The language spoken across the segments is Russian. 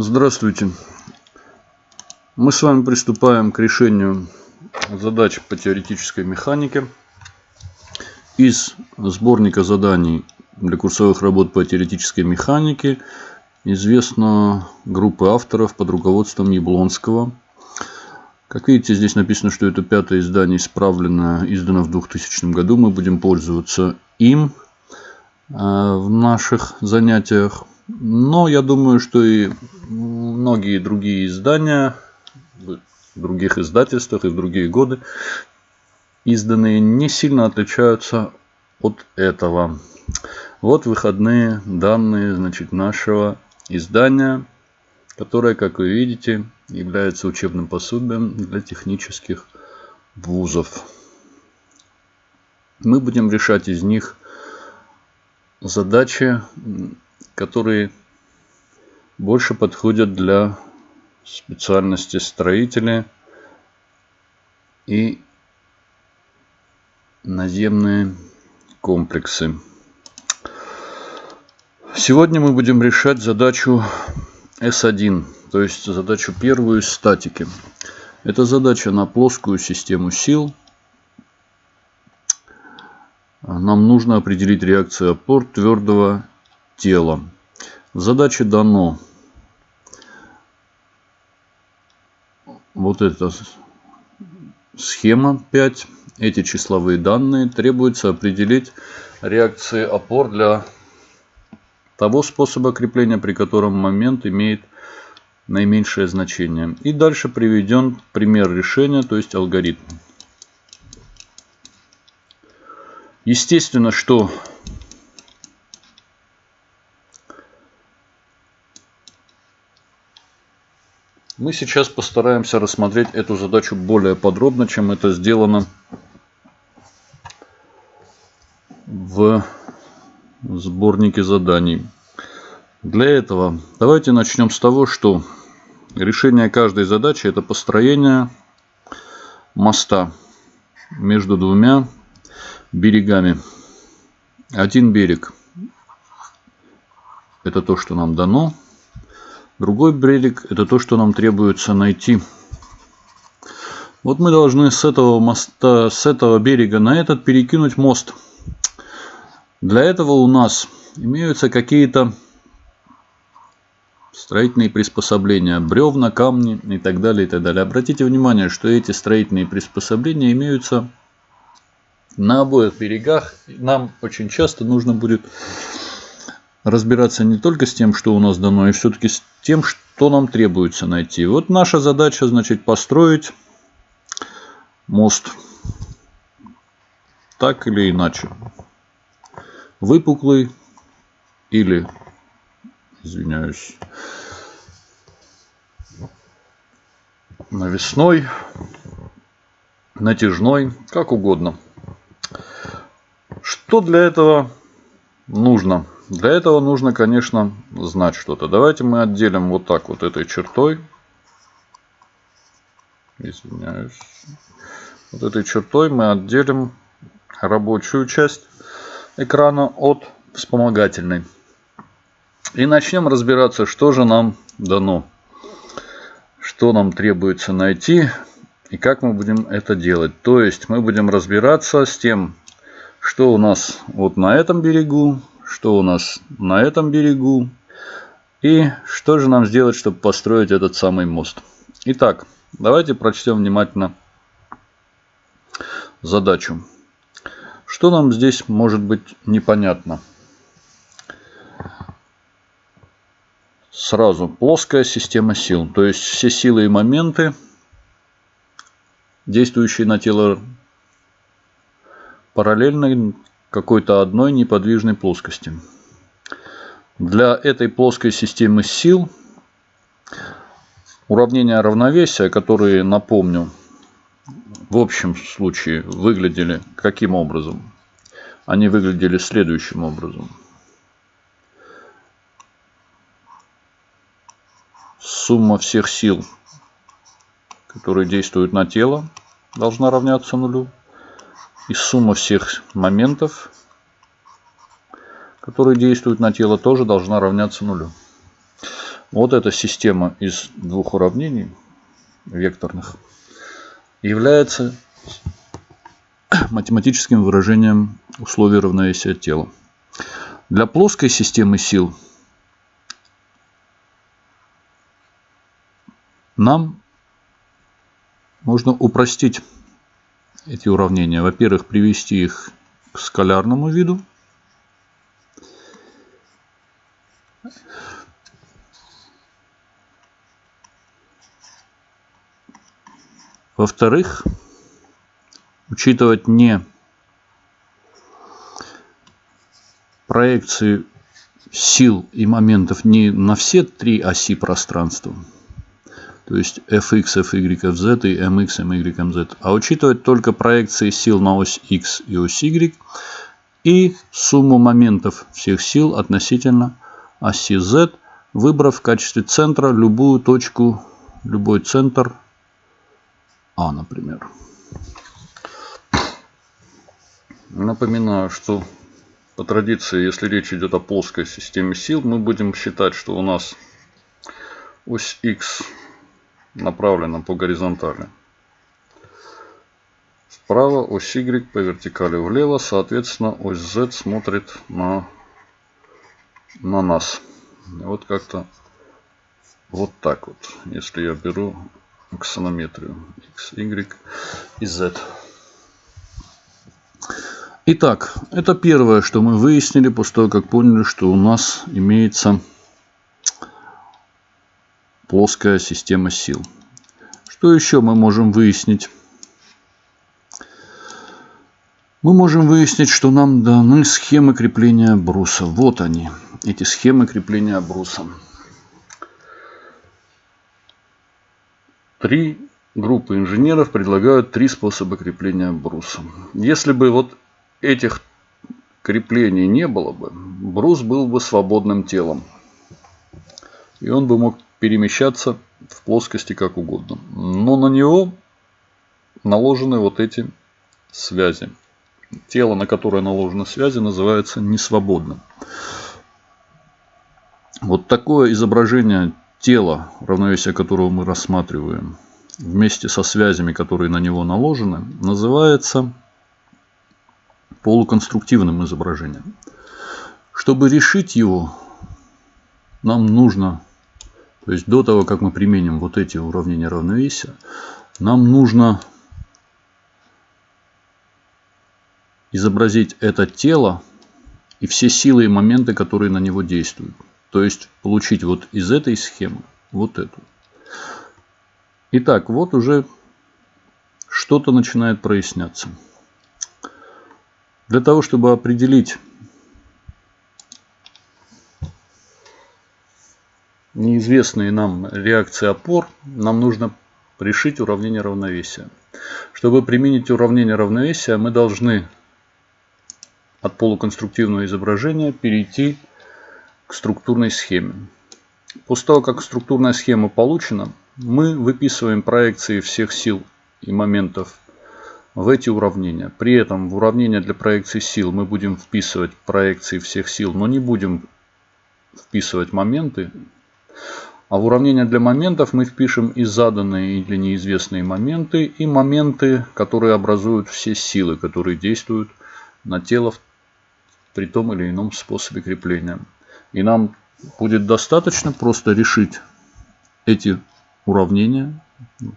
Здравствуйте. Мы с вами приступаем к решению задач по теоретической механике из сборника заданий для курсовых работ по теоретической механике известна группа авторов под руководством Яблонского. Как видите, здесь написано, что это пятое издание исправлено, издано в 2000 году. Мы будем пользоваться им э, в наших занятиях. Но я думаю, что и многие другие издания в других издательствах и в другие годы изданные не сильно отличаются от этого. Вот выходные данные значит, нашего издания, которое, как вы видите, является учебным пособием для технических вузов. Мы будем решать из них задачи которые больше подходят для специальности строители и наземные комплексы. Сегодня мы будем решать задачу S1, то есть задачу первую из статики. Это задача на плоскую систему сил. Нам нужно определить реакцию опор твердого тела. В задаче дано вот эта схема 5. Эти числовые данные требуется определить реакции опор для того способа крепления, при котором момент имеет наименьшее значение. И дальше приведен пример решения, то есть алгоритм. Естественно, что Мы сейчас постараемся рассмотреть эту задачу более подробно, чем это сделано в сборнике заданий. Для этого давайте начнем с того, что решение каждой задачи это построение моста между двумя берегами. Один берег это то, что нам дано. Другой берег – это то, что нам требуется найти. Вот мы должны с этого моста, с этого берега на этот перекинуть мост. Для этого у нас имеются какие-то строительные приспособления, бревна, камни и так далее, и так далее. Обратите внимание, что эти строительные приспособления имеются на обоих берегах. Нам очень часто нужно будет разбираться не только с тем, что у нас дано, и все-таки с тем, что нам требуется найти. Вот наша задача, значит, построить мост так или иначе. Выпуклый или, извиняюсь, навесной, натяжной, как угодно. Что для этого нужно? Для этого нужно, конечно, знать что-то. Давайте мы отделим вот так вот этой чертой. Извиняюсь. Вот этой чертой мы отделим рабочую часть экрана от вспомогательной. И начнем разбираться, что же нам дано. Что нам требуется найти и как мы будем это делать. То есть мы будем разбираться с тем, что у нас вот на этом берегу, что у нас на этом берегу и что же нам сделать, чтобы построить этот самый мост. Итак, давайте прочтем внимательно задачу. Что нам здесь может быть непонятно? Сразу плоская система сил, то есть все силы и моменты, действующие на тело параллельно какой-то одной неподвижной плоскости. Для этой плоской системы сил уравнения равновесия, которые, напомню, в общем случае выглядели каким образом? Они выглядели следующим образом. Сумма всех сил, которые действуют на тело, должна равняться нулю. И сумма всех моментов, которые действуют на тело, тоже должна равняться нулю. Вот эта система из двух уравнений векторных является математическим выражением условий равновесия тела. Для плоской системы сил нам можно упростить эти уравнения. Во-первых, привести их к скалярному виду. Во-вторых, учитывать не проекции сил и моментов не на все три оси пространства, то есть fx, fy, fz и mx, my, mz, а учитывать только проекции сил на ось x и ось y и сумму моментов всех сил относительно оси z, выбрав в качестве центра любую точку, любой центр А, например. Напоминаю, что по традиции, если речь идет о плоской системе сил, мы будем считать, что у нас ось x направлена по горизонтали. Справа ось Y по вертикали влево, соответственно ось Z смотрит на, на нас. Вот как-то вот так вот, если я беру аксонометрию X, Y и Z. Итак, это первое, что мы выяснили после того, как поняли, что у нас имеется плоская система сил. Что еще мы можем выяснить? Мы можем выяснить, что нам даны схемы крепления бруса. Вот они, эти схемы крепления бруса. Три группы инженеров предлагают три способа крепления бруса. Если бы вот этих креплений не было бы, брус был бы свободным телом. И он бы мог перемещаться в плоскости как угодно. Но на него наложены вот эти связи. Тело, на которое наложены связи, называется несвободным. Вот такое изображение тела, равновесие которого мы рассматриваем, вместе со связями, которые на него наложены, называется полуконструктивным изображением. Чтобы решить его, нам нужно то есть до того, как мы применим вот эти уравнения равновесия, нам нужно изобразить это тело и все силы и моменты, которые на него действуют. То есть получить вот из этой схемы вот эту. Итак, вот уже что-то начинает проясняться. Для того, чтобы определить неизвестные нам реакции опор, нам нужно решить уравнение равновесия. Чтобы применить уравнение равновесия, мы должны от полуконструктивного изображения перейти к структурной схеме. После того, как структурная схема получена, мы выписываем проекции всех сил и моментов в эти уравнения. При этом в уравнение для проекции сил мы будем вписывать проекции всех сил, но не будем вписывать моменты а в уравнение для моментов мы впишем и заданные или неизвестные моменты, и моменты, которые образуют все силы, которые действуют на тело при том или ином способе крепления. И нам будет достаточно просто решить эти уравнения,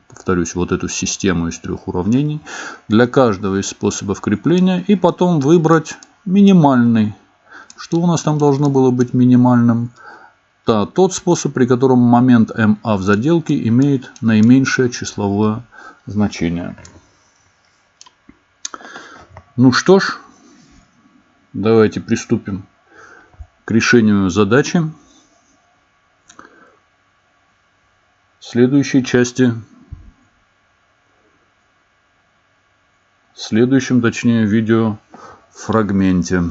повторюсь, вот эту систему из трех уравнений, для каждого из способов крепления, и потом выбрать минимальный. Что у нас там должно было быть минимальным? Это тот способ, при котором момент МА в заделке имеет наименьшее числовое значение. Ну что ж, давайте приступим к решению задачи. Следующей части, в следующем, точнее, видео фрагменте.